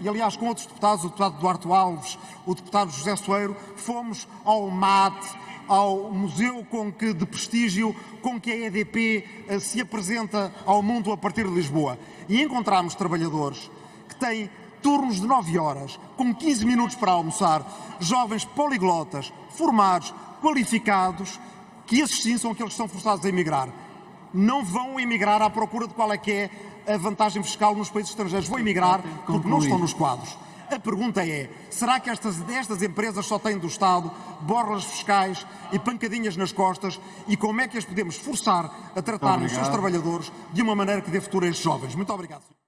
e aliás com outros deputados, o deputado Duarte Alves, o deputado José Soeiro, fomos ao MAT, ao museu com que, de prestígio com que a EDP eh, se apresenta ao mundo a partir de Lisboa. E encontramos trabalhadores que têm turnos de 9 horas, com 15 minutos para almoçar, jovens poliglotas, formados, qualificados, que esses sim são aqueles que são forçados a emigrar. Não vão emigrar à procura de qual é que é a vantagem fiscal nos países estrangeiros. Vão emigrar porque não estão nos quadros. A pergunta é, será que estas, estas empresas só têm do Estado borlas fiscais e pancadinhas nas costas e como é que as podemos forçar a tratar os seus trabalhadores de uma maneira que dê futuro a estes jovens? Muito obrigado.